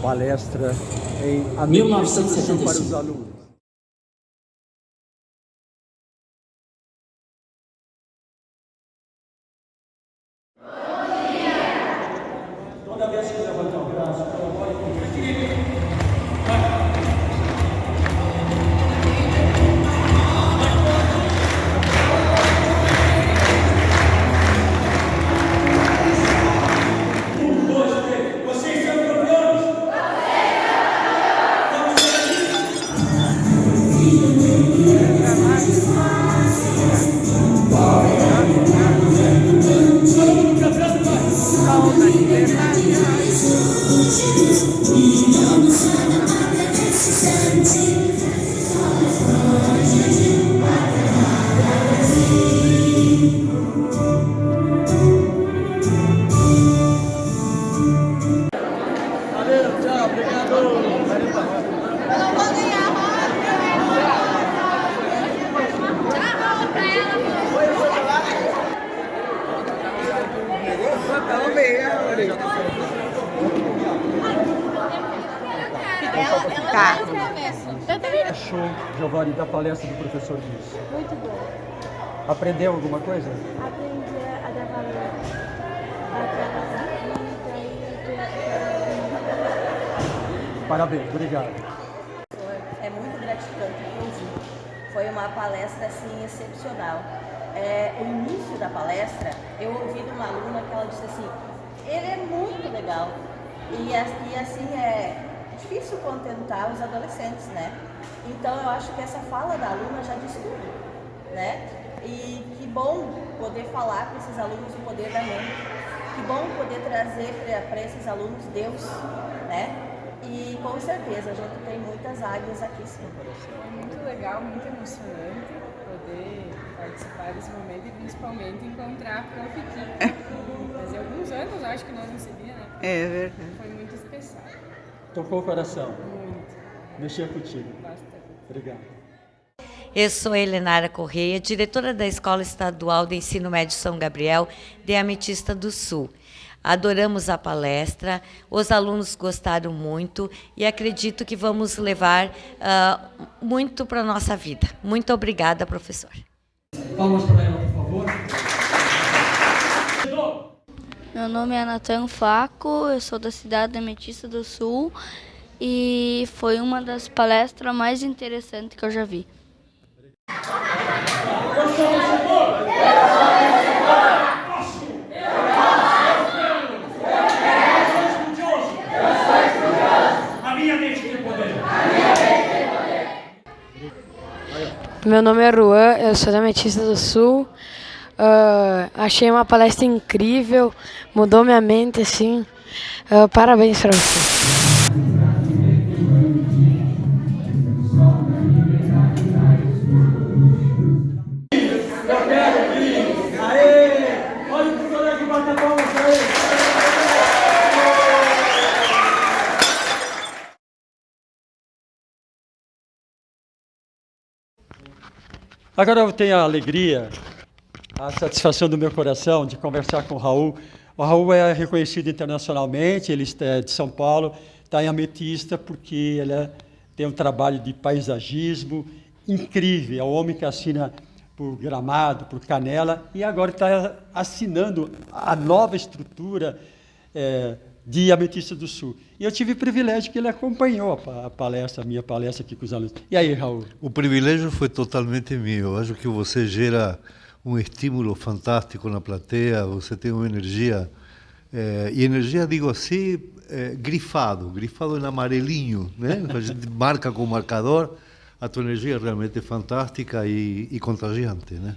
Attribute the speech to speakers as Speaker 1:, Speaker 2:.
Speaker 1: palestra em administração para os alunos.
Speaker 2: Toda vez que levantar o braço, colabore
Speaker 3: Tá.
Speaker 4: Eu também não.
Speaker 1: Show, Giovanni, da palestra do professor Luiz.
Speaker 3: Muito bom.
Speaker 1: Aprendeu alguma coisa?
Speaker 3: Aprendi a dar valor a vida
Speaker 1: Parabéns, obrigado.
Speaker 5: É muito gratificante, inclusive. Foi uma palestra assim excepcional. É, o início da palestra, eu ouvi de uma aluna que ela disse assim, ele é muito legal. E, e assim é difícil contentar os adolescentes, né? Então eu acho que essa fala da aluna já diz tudo, né? E que bom poder falar para esses alunos o poder da mente. Que bom poder trazer para esses alunos Deus, né? E com certeza a gente tem muitas águias aqui sim.
Speaker 6: Foi muito legal, muito emocionante poder participar desse momento e principalmente encontrar a Prof. Kika. Fazia alguns anos, acho que nós não se via, né?
Speaker 7: É verdade.
Speaker 6: Foi
Speaker 1: Tocou o coração,
Speaker 6: muito,
Speaker 1: mexia contigo.
Speaker 6: bastante.
Speaker 1: Obrigado.
Speaker 8: Eu sou Helenara Correia, diretora da Escola Estadual de Ensino Médio São Gabriel de Ametista do Sul. Adoramos a palestra, os alunos gostaram muito e acredito que vamos levar ah, muito para a nossa vida. Muito obrigada, professor.
Speaker 2: Palmas para ela, por favor.
Speaker 9: Meu nome é Natan Faco, eu sou da cidade da Ametista do Sul e foi uma das palestras mais interessantes que eu já vi.
Speaker 10: Meu nome é Ruan, eu sou da Metista do Sul. Ah, achei uma palestra incrível, mudou minha mente, assim. Ah, parabéns para você.
Speaker 1: Agora eu tenho a alegria, a satisfação do meu coração de conversar com o Raul. O Raul é reconhecido internacionalmente, ele é de São Paulo, está em Ametista porque ele é- tem um trabalho de paisagismo incrível. É um homem que assina por Gramado, por Canela, e agora está assinando a nova estrutura eh, de Ametista do Sul. E eu tive o privilégio que ele acompanhou a pa- a palestra, a minha palestra aqui com os alunos. E aí, Raul?
Speaker 11: O privilégio foi totalmente meu. Eu acho que você gera um estímulo fantástico na plateia, você tem uma energia, eh, e energia, digo assim, eh, grifado, grifado em amarelinho, né? A gente marca com o marcador, a tua energia é realmente fantástica e, e contagiante, né?